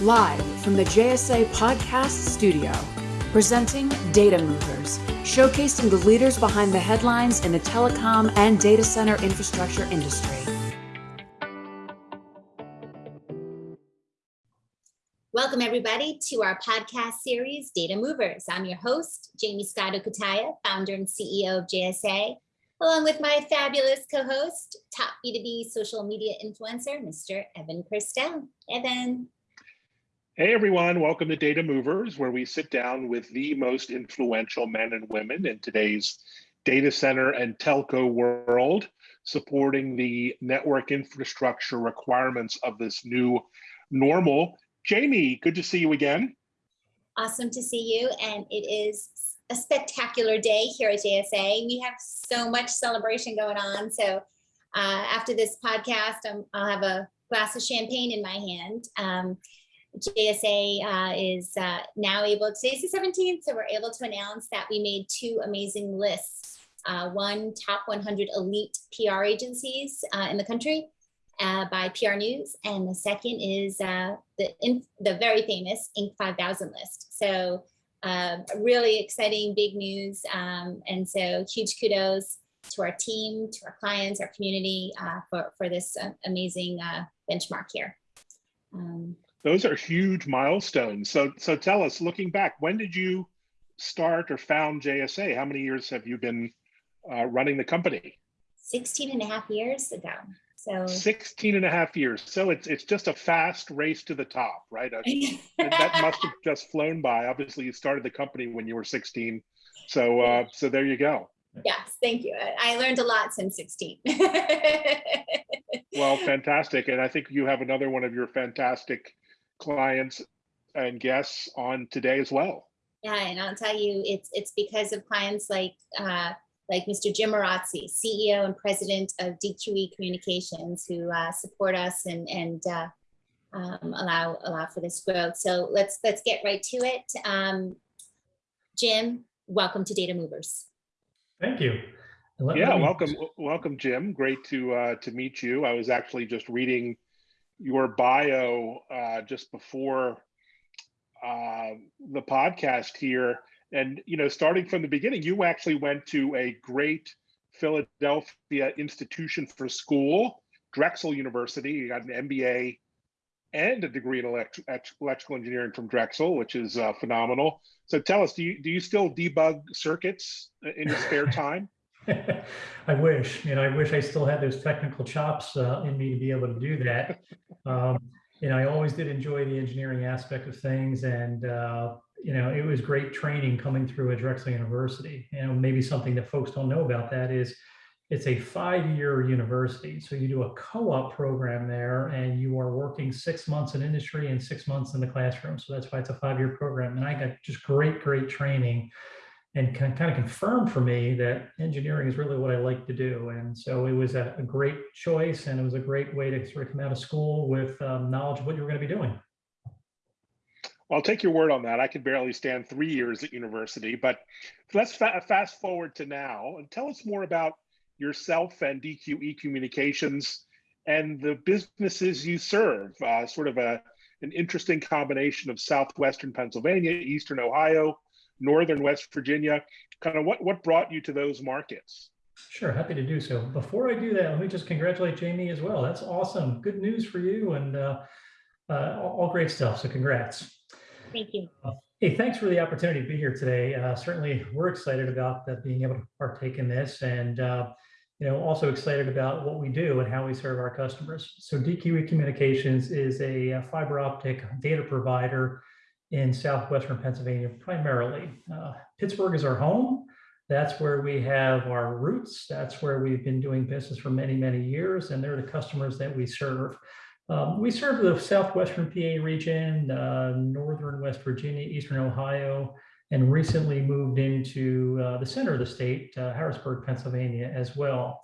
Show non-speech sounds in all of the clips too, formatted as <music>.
Live from the JSA Podcast Studio, presenting Data Movers, showcasing the leaders behind the headlines in the telecom and data center infrastructure industry. Welcome, everybody, to our podcast series, Data Movers. I'm your host, Jaymie Scotto Cutaia, founder and CEO of JSA, along with my fabulous co-host, top B2B social media influencer, Mr. Evan Kirstel. Evan. Hey everyone, welcome to Data Movers, where we sit down with the most influential men and women in today's data center and telco world, supporting the network infrastructure requirements of this new normal. Jamie, good to see you again. Awesome to see you, and it is a spectacular day here at JSA. We have so much celebration going on. So uh, after this podcast, i will have a glass of champagne in my hand. Um, JSA uh, is uh, now able, today's the 17th, so we're able to announce that we made two amazing lists. Uh, one top 100 elite PR agencies uh, in the country uh, by PR News, and the second is uh, the, the very famous Inc. 5000 list. So really exciting, big news. Um, and so huge kudos to our team, to our clients, our community for, for this amazing benchmark here. Um, Those are huge milestones. So, so tell us, looking back, when did you start or found JSA? How many years have you been uh, running the company? 16 and a half years ago. So 16 and a half years. So it's it's just a fast race to the top, right? that must have <laughs> just flown by. Obviously, you started the company when you were 16. So uh, so there you go. Yes, thank you. I learned a lot since 16. <laughs> well, fantastic. And I think you have another one of your fantastic clients and guests on today as well. Yeah, and I'll tell you, it's it's because of clients like uh, like Mr. Jim Marazzi, CEO and president of DQE Communications, who uh, support us and, and uh, um, allow allow for this growth. So let's let's get right to it. Um, Jim, welcome to Data Movers. Thank you. Let yeah, welcome, welcome, Jim. Great to uh, to meet you. I was actually just reading your bio uh, just before uh, the podcast here. And you know starting from the beginning you actually went to a great philadelphia institution for school drexel university. You got an mba and a degree in elect electrical engineering from drexel which is uh, phenomenal. So tell us do you do you still debug circuits in your spare <laughs> time? I wish, you know, I wish I still had those technical chops uh, in me to be able to do that. <laughs> Um, you know, I always did enjoy the engineering aspect of things, and uh, you know, it was great training coming through at Drexel University. You know, maybe something that folks don't know about that is it's a five-year university. So you do a co-op program there and you are working six months in industry and six months in the classroom. So that's why it's a five-year program. And I got just great, great training and kind of confirmed for me that engineering is really what I like to do. And so it was a, great choice and it was a great way to sort of come out of school with um, knowledge of what you were going to be doing. I'll take your word on that. I could barely stand three years at university, but let's fa fast forward to now and tell us more about yourself and DQE Communications and the businesses you serve. Uh, sort of a an interesting combination of southwestern Pennsylvania, eastern Ohio, northern West Virginia. Kind of what what brought you to those markets? Sure, happy to do so. Before I do that, let me just congratulate Jamie as well. That's awesome. Good news for you and uh, uh, all great stuff. So congrats. Thank you. Uh, hey, thanks for the opportunity to be here today. Uh, certainly, we're excited about that being able to partake in this, and uh, you know, also excited about what we do and how we serve our customers. So, DQE Communications is a fiber optic data provider in southwestern Pennsylvania, primarily. Uh, Pittsburgh is our home. That's where we have our roots. That's where we've been doing business for many, many years, and they're the customers that we serve. Um, we serve the southwestern PA region, uh, northern West Virginia, eastern Ohio, and recently moved into uh, the center of the state, uh, Harrisburg, Pennsylvania as well.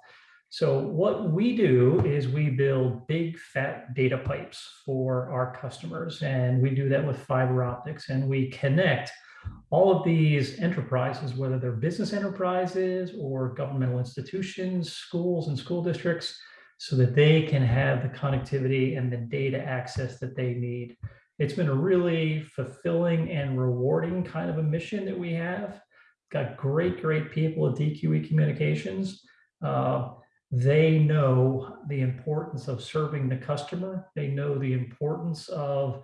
So what we do is we build big fat data pipes for our customers, and we do that with fiber optics, and we connect all of these enterprises, whether they're business enterprises or governmental institutions, schools and school districts, so that they can have the connectivity and the data access that they need. it's been a really fulfilling and rewarding kind of a mission that we have. Got great, great people at DQE Communications. Uh, they know the importance of serving the customer. They know the importance of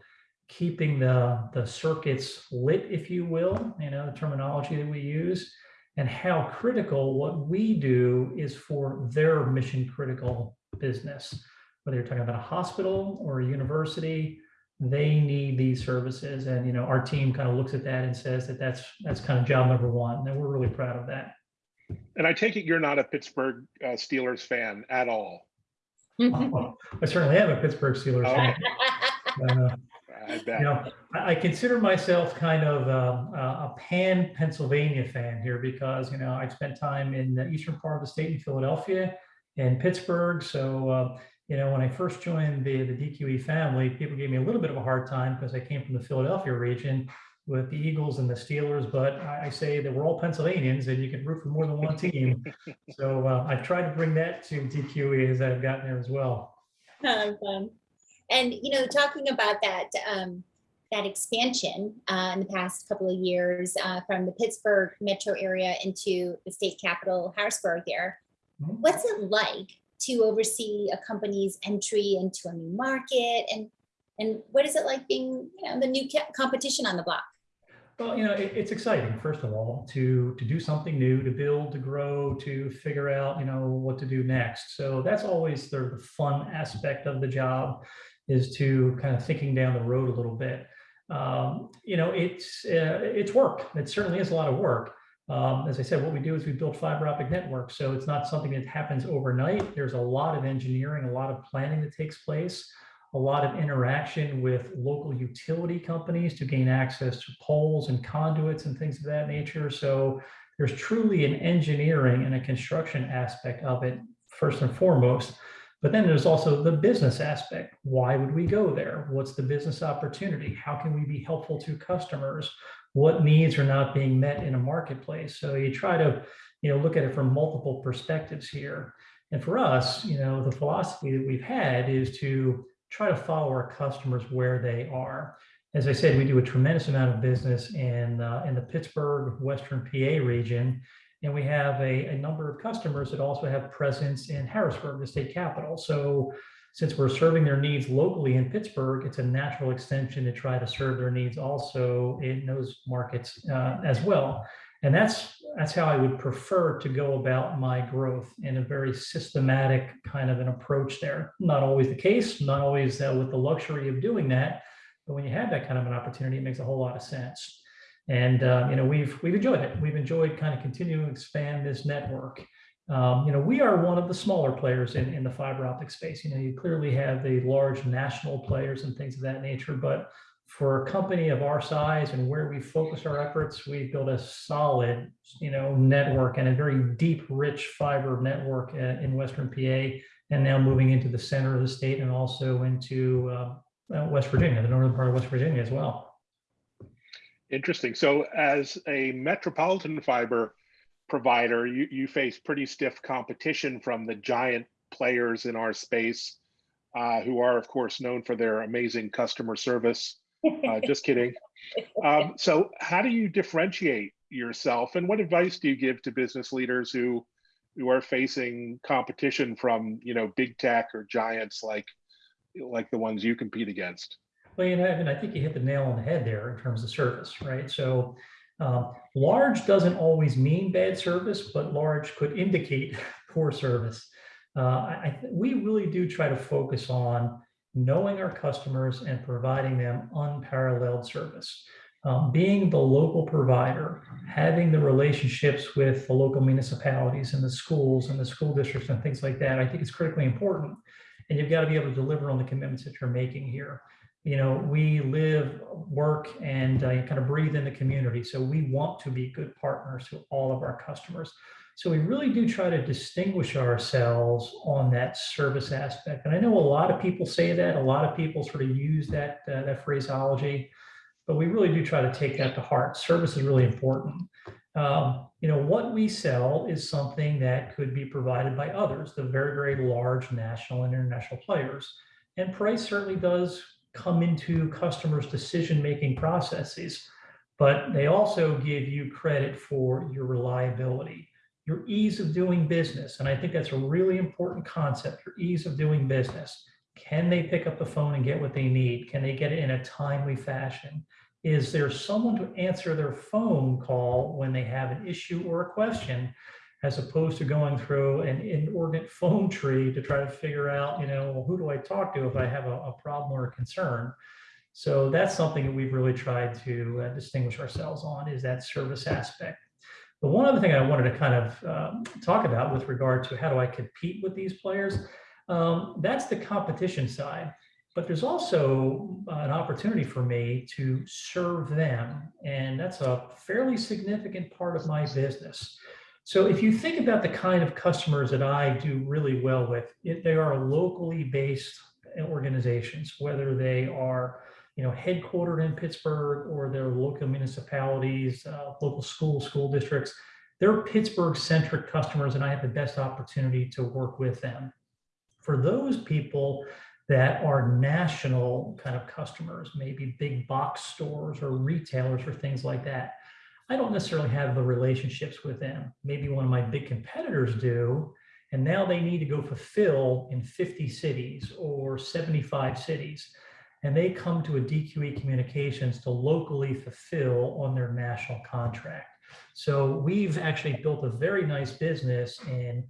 keeping the, the circuits lit, if you will, you know, the terminology that we use, and how critical what we do is for their mission critical business. Whether you're talking about a hospital or a university, they need these services. And, you know, our team kind of looks at that and says that that's, that's kind of job number one. And we're really proud of that. And I take it you're not a Pittsburgh uh, Steelers fan at all. Well, <laughs> I certainly am a Pittsburgh Steelers Oh. fan. Uh, <laughs> I You know, I I consider myself kind of um, a a pan Pennsylvania fan here because, you know, I spent time in the eastern part of the state in Philadelphia and Pittsburgh. So, uh, you know, when I first joined the, the DQE family, people gave me a little bit of a hard time because I came from the Philadelphia region with the Eagles and the Steelers. But I I say that we're all Pennsylvanians and you can root for more than one team. <laughs> So uh, I've tried to bring that to DQE as I've gotten there as well. Fun, fun. And, you know, talking about that, um, that expansion uh, in the past couple of years uh, from the Pittsburgh metro area into the state capital, Harrisburg there, Mhm. what's it like to oversee a company's entry into a new market? And, and what is it like being, you know, the new competition on the block? Well, you know, it, it's exciting, first of all, to to do something new, to build, to grow, to figure out, you know, what to do next. So that's always the, fun aspect of the job is to kind of thinking down the road a little bit. Um, you know, it's uh, it's work. It certainly is a lot of work. Um, as I said, what we do is we build fiber optic networks. So it's not something that happens overnight. There's a lot of engineering, a lot of planning that takes place a lot of interaction with local utility companies to gain access to poles and conduits and things of that nature. So there's truly an engineering and a construction aspect of it, first and foremost. But then there's also the business aspect. Why would we go there? What's the business opportunity? How can we be helpful to customers? What needs are not being met in a marketplace? So you try to, you know, look at it from multiple perspectives here. And for us, you know, the philosophy that we've had is to try to follow our customers where they are. As I said, we do a tremendous amount of business in, uh, in the Pittsburgh, Western PA region, and we have a, a number of customers that also have presence in Harrisburg, the state capital. So since we're serving their needs locally in Pittsburgh, it's a natural extension to try to serve their needs also in those markets uh, as well. And that's that's how I would prefer to go about my growth in a very systematic kind of an approach there. Not always the case, not always uh, with the luxury of doing that, but when you have that kind of an opportunity, it makes a whole lot of sense. And uh, you know, we've we've enjoyed it. We've enjoyed kind of continuing to expand this network. Um, you know, we are one of the smaller players in, in the fiber optic space. You know, you clearly have the large national players and things of that nature, but for a company of our size and where we focus our efforts, we've built a solid, you know, network and a very deep, rich fiber network uh, in Western PA, and now moving into the center of the state and also into uh, uh, West Virginia, the northern part of West Virginia as well. Interesting. So as a metropolitan fiber provider, you, you face pretty stiff competition from the giant players in our space, uh, who are, of course, known for their amazing customer service. Uh, <laughs> just kidding. Um, so how do you differentiate yourself and what advice do you give to business leaders who who are facing competition from you know big tech or giants like like the ones you compete against Well, you know, and I think you hit the nail on the head there in terms of service, right? So um, large doesn't always mean bad service, but large could indicate <laughs> poor service. Uh, I, we really do try to focus on knowing our customers and providing them unparalleled service. Um, being the local provider, having the relationships with the local municipalities and the schools and the school districts and things like that, I think is critically important. And you've got to be able to deliver on the commitments that you're making here you know, we live, work, and uh, kind of breathe in the community. So we want to be good partners to all of our customers. So we really do try to distinguish ourselves on that service aspect. And I know a lot of people say that, a lot of people sort of use that, uh, that phraseology, but we really do try to take that to heart. Service is really important. Um, you know, what we sell is something that could be provided by others, the very, very large national and international players. And price certainly does come into customers' decision-making processes, but they also give you credit for your reliability, your ease of doing business. And I think that's a really important concept, your ease of doing business. Can they pick up the phone and get what they need? Can they get it in a timely fashion? Is there someone to answer their phone call when they have an issue or a question, as opposed to going through an inordinate phone tree to try to figure out, you know, well, who do I talk to if I have a, a problem or a concern? So that's something that we've really tried to uh, distinguish ourselves on is that service aspect. But one other thing I wanted to kind of um, talk about with regard to how do I compete with these players, um, that's the competition side. But there's also an opportunity for me to serve them. And that's a fairly significant part of my business. So if you think about the kind of customers that I do really well with, if they are locally based organizations, whether they are you know, headquartered in Pittsburgh or their local municipalities, uh, local schools, school districts, they're Pittsburgh-centric customers, and I have the best opportunity to work with them. For those people that are national kind of customers, maybe big box stores or retailers or things like that, I don't necessarily have the relationships with them. Maybe one of my big competitors do, and now they need to go fulfill in 50 cities or 75 cities and they come to a DQE Communications to locally fulfill on their national contract. So we've actually built a very nice business in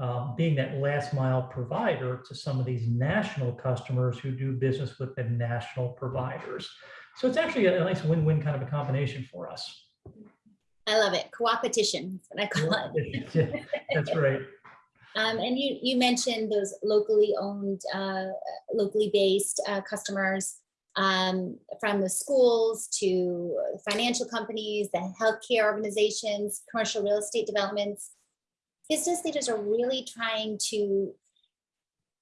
um, being that last mile provider to some of these national customers who do business with the national providers. So it's actually a nice win-win kind of a combination for us. I love it. Co-opetition, that's what I call it. that's right. <laughs> Um, and you, you mentioned those locally owned, uh, locally based uh, customers um, from the schools to financial companies, the healthcare organizations, commercial real estate developments. Business leaders are really trying to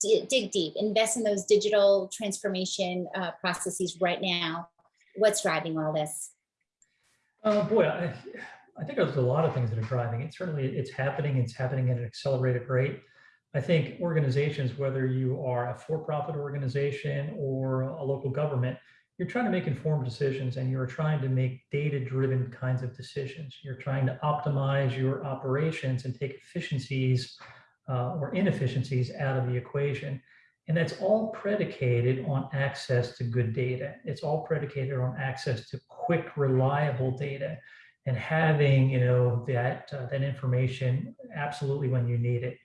dig deep, invest in those digital transformation uh, processes right now. What's driving all this? Uh, boy, I, I think there's a lot of things that are driving it. Certainly it's happening, it's happening at an accelerated rate. I think organizations, whether you are a for-profit organization or a local government, you're trying to make informed decisions and you're trying to make data-driven kinds of decisions. You're trying to optimize your operations and take efficiencies uh, or inefficiencies out of the equation. And that's all predicated on access to good data. It's all predicated on access to quick, reliable data and having you know that uh, that information absolutely when you need it.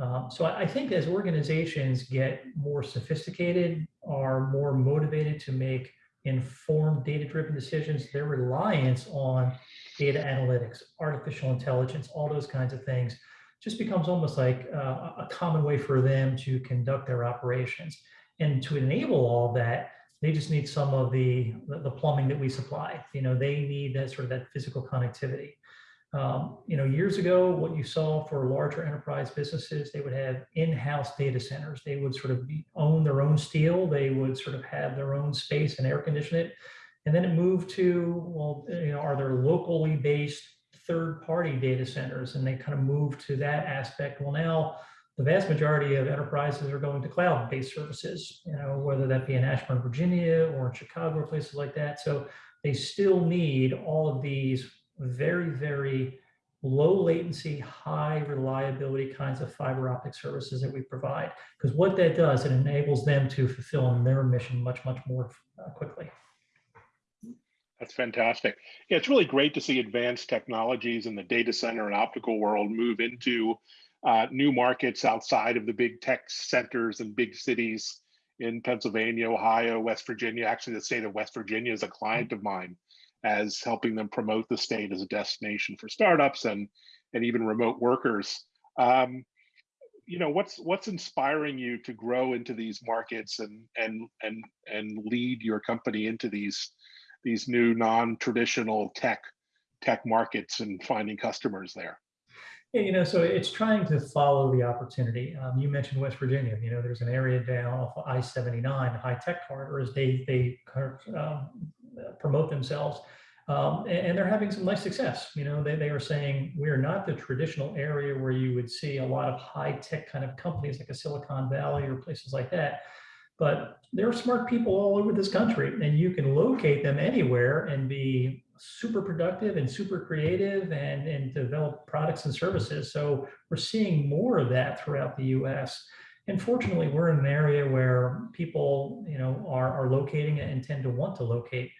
Um, so I, I think as organizations get more sophisticated, are more motivated to make informed data-driven decisions, their reliance on data analytics, artificial intelligence, all those kinds of things just becomes almost like uh, a common way for them to conduct their operations. And to enable all that, they just need some of the, the plumbing that we supply. You know, they need that sort of that physical connectivity. Um, you know, years ago, what you saw for larger enterprise businesses, they would have in-house data centers. They would sort of own their own steel. They would sort of have their own space and air condition it. And then it moved to, well, you know, are there locally based third-party data centers? And they kind of moved to that aspect. Well, now the vast majority of enterprises are going to cloud-based services, you know, whether that be in Ashburn, Virginia, or in Chicago, or places like that. So they still need all of these very, very low latency, high reliability kinds of fiber optic services that we provide. Because what that does, it enables them to fulfill their mission much, much more uh, quickly. That's fantastic. Yeah, it's really great to see advanced technologies in the data center and optical world move into uh, new markets outside of the big tech centers and big cities in Pennsylvania, Ohio, West Virginia. Actually, the state of West Virginia is a client of mine as helping them promote the state as a destination for startups and and even remote workers. Um, you know, what's what's inspiring you to grow into these markets and and and and lead your company into these these new non-traditional tech tech markets and finding customers there? You know, so it's trying to follow the opportunity. Um, you mentioned West Virginia. You know, there's an area down off of I-79, the high tech corridor, as they they um, promote themselves, um, and, and, they're having some nice success. You know, they they are saying we're not the traditional area where you would see a lot of high tech kind of companies like a Silicon Valley or places like that. but there are smart people all over this country and you can locate them anywhere and be super productive and super creative and, and develop products and services. So we're seeing more of that throughout the US. And fortunately, we're in an area where people, you know, are, are locating and tend to want to locate.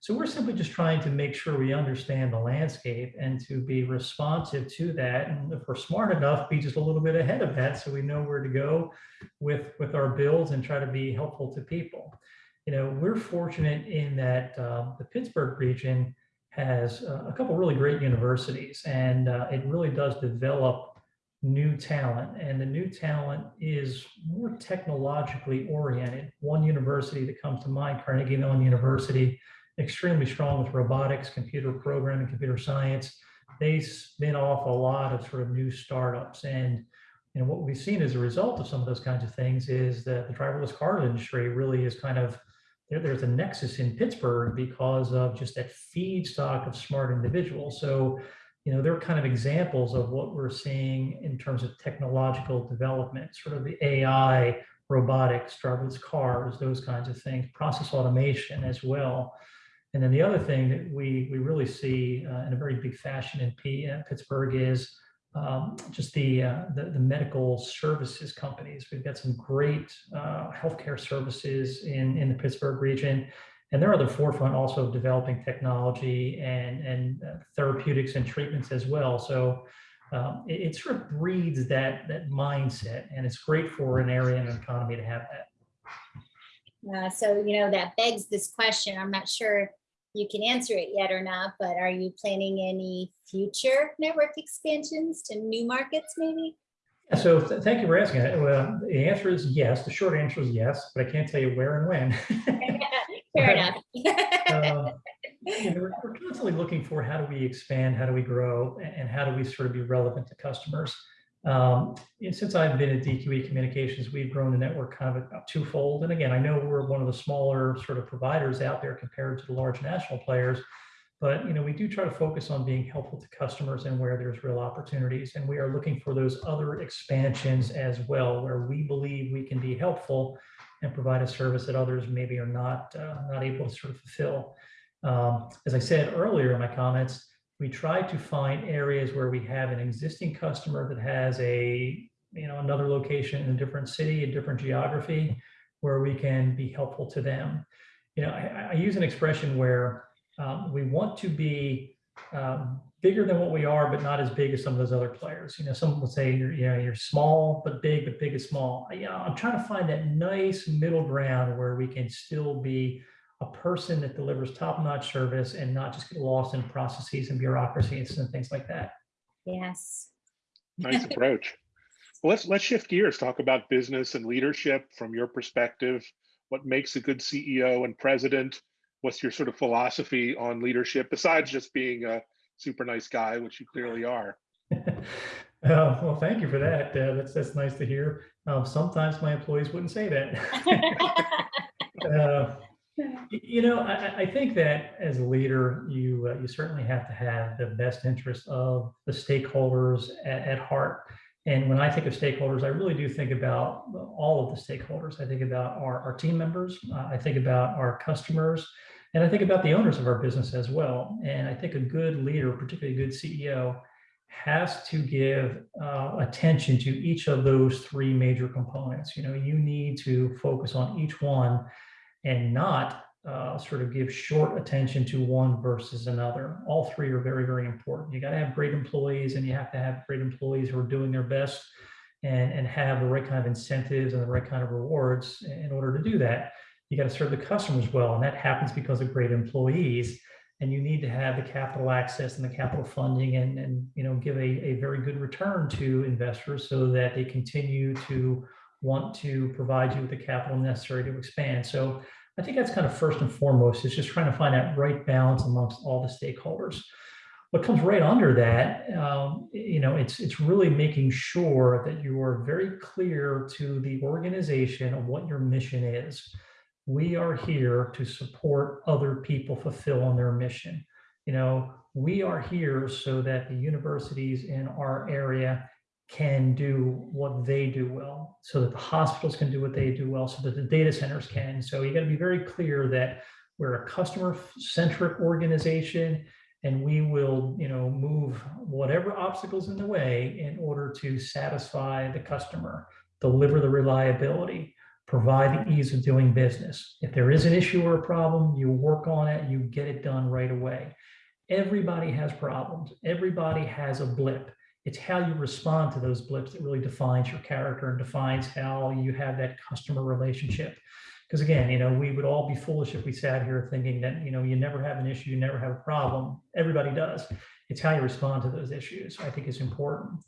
So we're simply just trying to make sure we understand the landscape and to be responsive to that. And if we're smart enough, be just a little bit ahead of that so we know where to go with, with our builds and try to be helpful to people. You know, we're fortunate in that uh, the Pittsburgh region has uh, a couple really great universities and uh, it really does develop new talent and the new talent is more technologically oriented. One university that comes to mind, Carnegie Mellon University, extremely strong with robotics, computer programming, computer science. They spin off a lot of sort of new startups. And you know, what we've seen as a result of some of those kinds of things is that the driverless car industry really is kind of there, there's a nexus in Pittsburgh because of just that feedstock of smart individuals. So, you know, they're kind of examples of what we're seeing in terms of technological development, sort of the AI, robotics, driverless cars, those kinds of things, process automation as well. And then the other thing that we, we really see uh, in a very big fashion in P, uh, Pittsburgh is um, just the, uh, the, the medical services companies. We've got some great uh, healthcare services in in the Pittsburgh region, and they're at the forefront also of developing technology and and uh, therapeutics and treatments as well. So. Um, it, it, sort of breeds that that mindset, and it's great for an area and an economy to have that. Uh, so, you know, that begs this question. I'm not sure you can answer it yet or not, but are you planning any future network expansions to new markets maybe? So th thank you for asking. Uh, well, the answer is yes. The short answer is yes, but I can't tell you where and when. <laughs> Fair enough. <laughs> Um, you know, we're, we're, constantly looking for how do we expand, how do we grow, and how do we sort of be relevant to customers. Um, since I've been at DQE Communications, we've grown the network kind of about twofold. And again, I know we're one of the smaller sort of providers out there compared to the large national players, but you know, we do try to focus on being helpful to customers and where there's real opportunities. And we are looking for those other expansions as well, where we believe we can be helpful and provide a service that others maybe are not uh, not able to sort of fulfill. Um, as I said earlier in my comments, we try to find areas where we have an existing customer that has a, you know, another location in a different city, a different geography, where we can be helpful to them. You know, I, I use an expression where um, we want to be um, bigger than what we are, but not as big as some of those other players. You know, some would say you're, you know, you're small, but big, but big is small. You know, I'm trying to find that nice middle ground where we can still be a person that delivers top-notch service and not just get lost in processes and bureaucracies and things like that. Yes. Nice <laughs> approach. Well, let's let's shift gears, talk about business and leadership from your perspective. What makes a good CEO and president? What's your sort of philosophy on leadership besides just being a super nice guy, which you clearly are? <laughs> uh, well, thank you for that. Uh, that's that's nice to hear. Um, sometimes my employees wouldn't say that. <laughs> uh, you know, I, I, think that as a leader, you uh, you certainly have to have the best interest of the stakeholders at, at, heart. And when I think of stakeholders, I really do think about all of the stakeholders. I think about our, our team members. Uh, I think about our customers. And I think about the owners of our business as well. And I think a good leader, particularly a good CEO, has to give uh, attention to each of those three major components. You know, you need to focus on each one and not uh, sort of give short attention to one versus another. All three are very, very important. You got to have great employees and you have to have great employees who are doing their best and, and have the right kind of incentives and the right kind of rewards in order to do that. You got to serve the customers well, and that happens because of great employees. And you need to have the capital access and the capital funding and, and you know, give a, a very good return to investors so that they continue to want to provide you with the capital necessary to expand. So I think that's kind of first and foremost is just trying to find that right balance amongst all the stakeholders. What comes right under that, um, you know, it's it's really making sure that you are very clear to the organization of what your mission is. We are here to support other people fulfill on their mission. You know, we are here so that the universities in our area can do what they do well, so that the hospitals can do what they do well, so that the data centers can. So you got to be very clear that we're a customer-centric organization, and we will, you know, move whatever obstacles in the way in order to satisfy the customer, deliver the reliability, provide the ease of doing business. If there is an issue or a problem, you work on it, you get it done right away. Everybody has problems. Everybody has a blip it's how you respond to those blips that really defines your character and defines how you have that customer relationship. Because again, you know, we would all be foolish if we sat here thinking that, you know, you never have an issue, you never have a problem. Everybody does. It's how you respond to those issues, I think is important.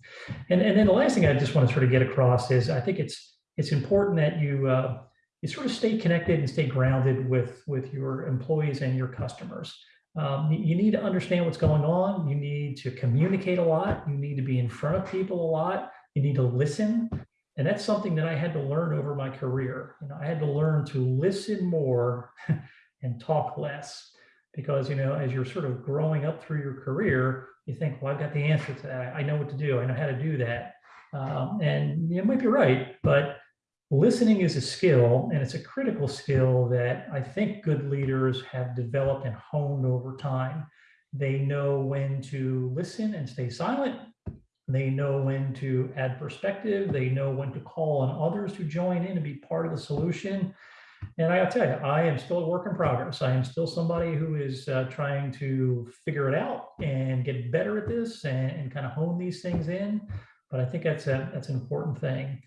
And, and then the last thing I just want to sort of get across is I think it's it's important that you uh, you sort of stay connected and stay grounded with with your employees and your customers. Um, you need to understand what's going on. You need to communicate a lot. You need to be in front of people a lot. You need to listen. And that's something that I had to learn over my career. You know, I had to learn to listen more <laughs> and talk less because, you know, as you're sort of growing up through your career, you think, well, I've got the answer to that. I know what to do. I know how to do that. Um, and you might be right, but listening is a skill and it's a critical skill that I think good leaders have developed and honed over time. They know when to listen and stay silent. They know when to add perspective. They know when to call on others to join in and be part of the solution. And I'll tell you, I am still a work in progress. I am still somebody who is uh, trying to figure it out and get better at this and, and kind of hone these things in. But I think that's a, that's an important thing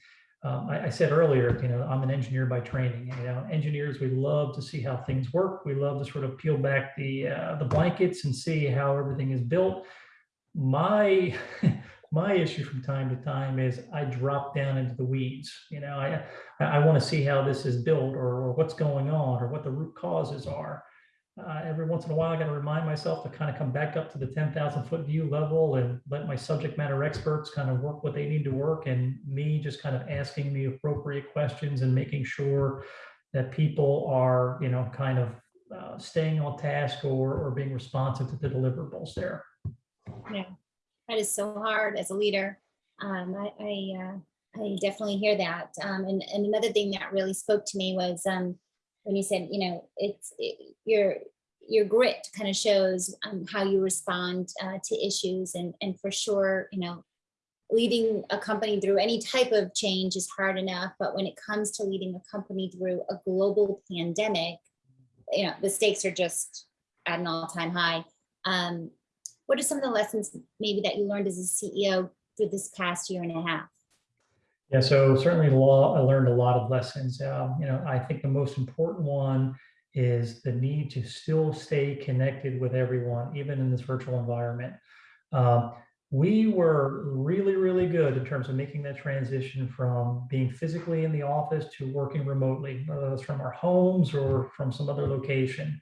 um, I, I, said earlier, you know, I'm an engineer by training. You know, engineers, we love to see how things work. We love to sort of peel back the uh, the blankets and see how everything is built. My <laughs> my issue from time to time is I drop down into the weeds. You know, I I want to see how this is built or, or what's going on or what the root causes are uh, every once in a while, I got to remind myself to kind of come back up to the 10,000 foot view level and let my subject matter experts kind of work what they need to work and me just kind of asking the appropriate questions and making sure that people are, you know, kind of uh, staying on task or, or being responsive to the deliverables there. Yeah, that is so hard as a leader. Um, I, I, uh, I definitely hear that. Um, and, and another thing that really spoke to me was um, when you said, you know, it's it, your your grit kind of shows um, how you respond uh, to issues and and for sure, you know, leading a company through any type of change is hard enough, but when it comes to leading a company through a global pandemic, you know, the stakes are just at an all-time high. Um, what are some of the lessons maybe that you learned as a CEO through this past year and a half? Yeah, so certainly law, I learned a lot of lessons. Um, you know, I think the most important one is the need to still stay connected with everyone, even in this virtual environment. Um, we were really, really good in terms of making that transition from being physically in the office to working remotely, whether that's from our homes or from some other location.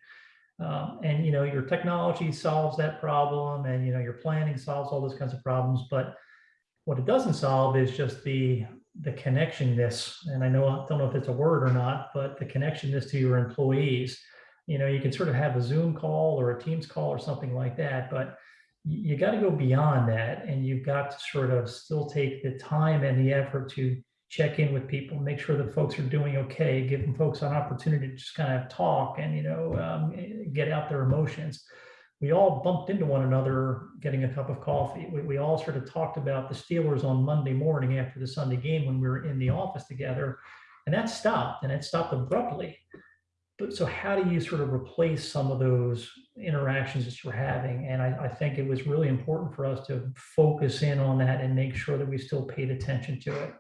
Um, and you know, your technology solves that problem, and you know, your planning solves all those kinds of problems. But what it doesn't solve is just the the connectionness, and I know I don't know if it's a word or not, but the connectionness to your employees. You know, you can sort of have a Zoom call or a Teams call or something like that, but you got to go beyond that, and you've got to sort of still take the time and the effort to check in with people, make sure that folks are doing okay, give them folks an opportunity to just kind of talk and you know um, get out their emotions we all bumped into one another getting a cup of coffee. We, we all sort of talked about the Steelers on Monday morning after the Sunday game when we were in the office together, and that stopped, and it stopped abruptly. But so, how do you sort of replace some of those interactions that you're having? And I, I think it was really important for us to focus in on that and make sure that we still paid attention to it.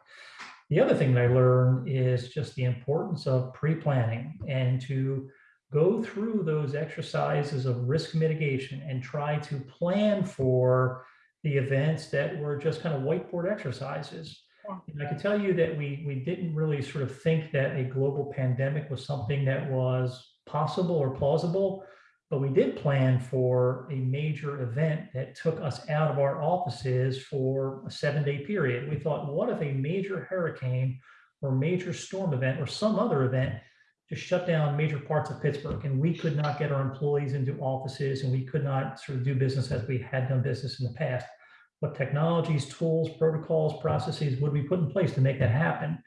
The other thing that I learned is just the importance of pre-planning and to go through those exercises of risk mitigation and try to plan for the events that were just kind of whiteboard exercises. And I can tell you that we we didn't really sort of think that a global pandemic was something that was possible or plausible, but we did plan for a major event that took us out of our offices for a seven day period. We thought, what if a major hurricane or major storm event or some other event just shut down major parts of Pittsburgh and we could not get our employees into offices and we could not sort of do business as we had done business in the past. what technologies, tools, protocols, processes would we put in place to make that happen?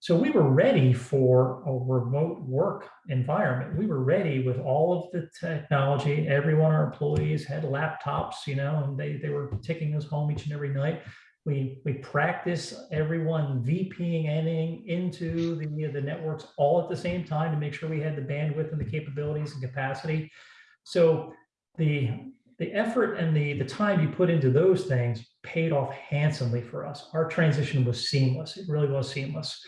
So we were ready for a remote work environment. We were ready with all of the technology. Everyone, our employees had laptops, you know, and they, they were taking us home each and every night. We, we practice everyone VPNing into the, the networks all at the same time to make sure we had the bandwidth and the capabilities and capacity. So the, the effort and the, the time you put into those things paid off handsomely for us. Our transition was seamless. It really was seamless.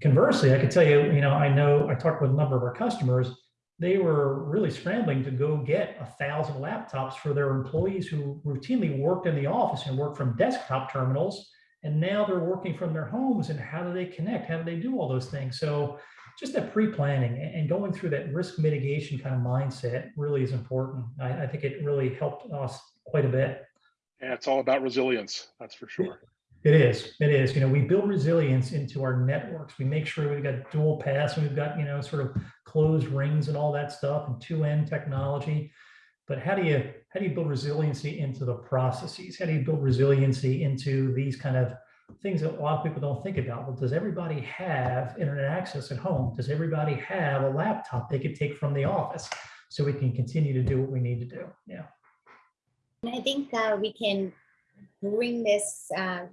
Conversely, I could tell you, you know, I know I talked with a number of our customers, they were really scrambling to go get a thousand laptops for their employees who routinely worked in the office and worked from desktop terminals. And now they're working from their homes and how do they connect? How do they do all those things? So just that pre-planning and going through that risk mitigation kind of mindset really is important. I, I think it really helped us quite a bit. Yeah, it's all about resilience, that's for sure. It is. It is. You know, we build resilience into our networks. We make sure we've got dual paths and we've got, you know, sort of closed rings and all that stuff and two end technology. But how do you how do you build resiliency into the processes? How do you build resiliency into these kind of things that a lot of people don't think about? Well, does everybody have internet access at home? Does everybody have a laptop they could take from the office so we can continue to do what we need to do? Yeah. And I think uh, we can bring this uh,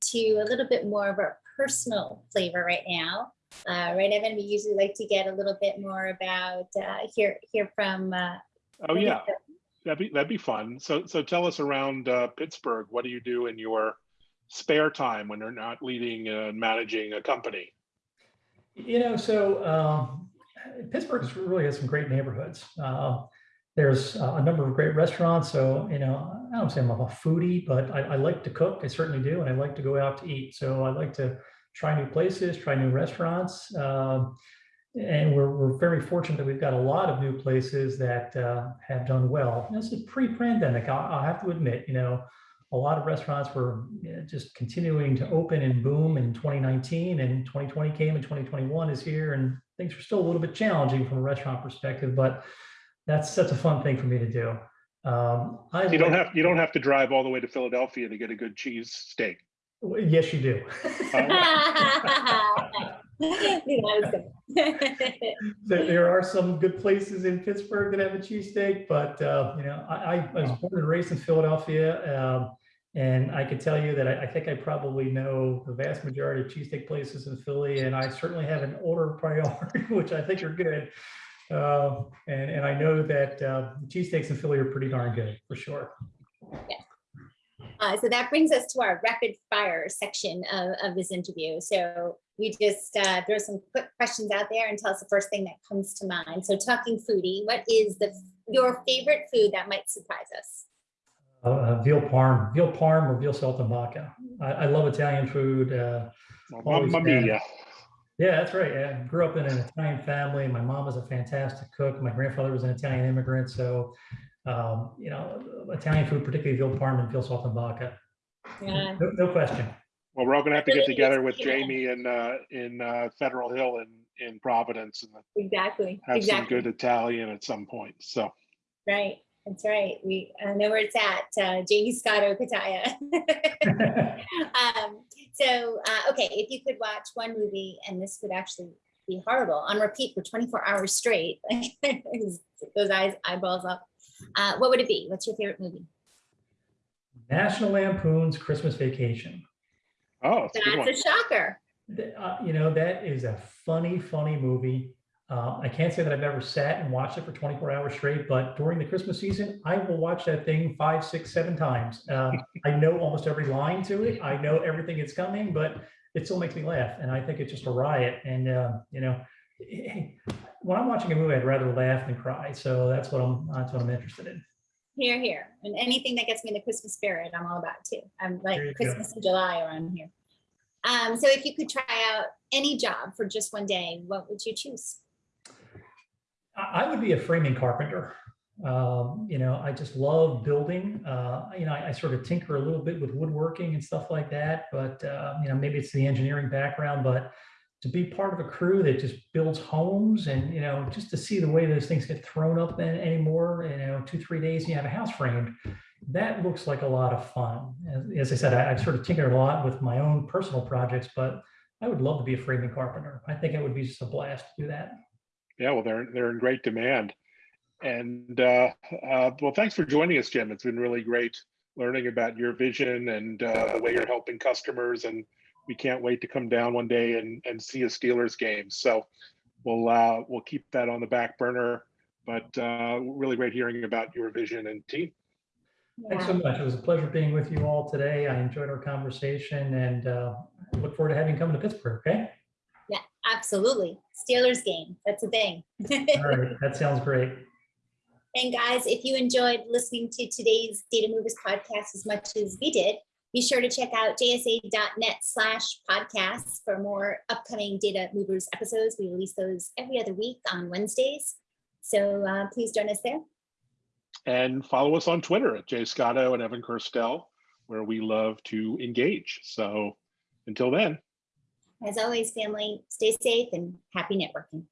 to a little bit more of a personal flavor right now. Uh, right, Evan, we usually like to get a little bit more about uh, hear hear from. Uh, oh yeah, that'd be that'd be fun. So so tell us around uh, Pittsburgh. What do you do in your spare time when you're not leading and managing a company? You know, so um, Pittsburgh really has some great neighborhoods. Uh, there's a number of great restaurants. So, you know, I don't say I'm a foodie, but I, I, like to cook. I certainly do. And I like to go out to eat. So I like to try new places, try new restaurants. Um, and we're, we're very fortunate that we've got a lot of new places that uh, have done well. This is pre-pandemic, I'll, I'll, have to admit, you know, a lot of restaurants were just continuing to open and boom in 2019 and 2020 came and 2021 is here and things are still a little bit challenging from a restaurant perspective, but that's that's a fun thing for me to do. Um, I you don't have you don't have to drive all the way to Philadelphia to get a good cheese steak. Yes, you do. <laughs> there are some good places in Pittsburgh that have a cheesesteak, but uh, you know, I, I, was born and raised in Philadelphia, um, and I can tell you that I, I, think I probably know the vast majority of cheesesteak places in Philly, and I certainly have an order <laughs> priority, which I think are good. Uh, and, and I know that uh, cheesesteaks in Philly are pretty darn good for sure. Yeah. Uh, so that brings us to our rapid fire section of, of this interview. So we just uh, throw some quick questions out there and tell us the first thing that comes to mind. So talking foodie, what is the your favorite food that might surprise us? Uh, uh veal parm, veal parm or veal saltimbocca. I, I love Italian food. Uh, Mamma mia. Yeah, that's right. I grew up in an Italian family. My mom was a fantastic cook. My grandfather was an Italian immigrant. So, um, you know, Italian food, particularly veal parm and veal saltimbocca. Yeah. No, no question. Well, we're all going to have to get together with Jamie in uh, in uh, Federal Hill in in Providence and exactly have exactly. some good Italian at some point. So right, that's right. We I know where it's at. Uh, Jaymie Scotto Cutaia. <laughs> um, so, uh, okay, if you could watch one movie, and this would actually be horrible, on repeat for 24 hours straight, <laughs> those eyes, eyeballs up, uh, what would it be? What's your favorite movie? National Lampoon's Christmas Vacation. Oh, that's, that's a shocker. Uh, you know, that is a funny, funny movie. Uh, I can't say that I've ever sat and watched it for 24 hours straight, but during the Christmas season, I will watch that thing five, six, seven times. Um, I know almost every line to it. I know everything that's coming, but it still makes me laugh. And I think it's just a riot. And, uh, you know, when I'm watching a movie, I'd rather laugh than cry. So that's what I'm, that's what I'm interested in. Here, here. And anything that gets me in the Christmas spirit, I'm all about too. I'm like Christmas go. in July around here. Um, so if you could try out any job for just one day, what would you choose? I would be a framing carpenter. Um, you know, I just love building. Uh, you know, I, I, sort of tinker a little bit with woodworking and stuff like that. But uh, you know, maybe it's the engineering background. But to be part of a crew that just builds homes, and you know, just to see the way those things get thrown up anymore. You know, two three days, and you have a house framed. that looks like a lot of fun. As, as I said, I, I've sort of tinkered a lot with my own personal projects, but I would love to be a framing carpenter. I think it would be just a blast to do that. Yeah, well, they're they're in great demand. And uh, uh, well, thanks for joining us, Jim. It's been really great learning about your vision and uh, the way you're helping customers. And we can't wait to come down one day and, and see a Steelers game. So we'll uh, we'll keep that on the back burner. But uh, really great hearing about your vision and team. Thanks so much. It was a pleasure being with you all today. I enjoyed our conversation and uh, look forward to having you come to Pittsburgh. Okay. Yeah, absolutely. Steelers game. That's a thing. All right. That sounds great. And guys, if you enjoyed listening to today's Data Movers podcast as much as we did, be sure to check out jsa.net slash podcasts for more upcoming Data Movers episodes. We release those every other week on Wednesdays. So uh, please join us there. And follow us on Twitter at Jay Scotto and Evan Kirstel, where we love to engage. So until then. As always, family, stay safe and happy networking.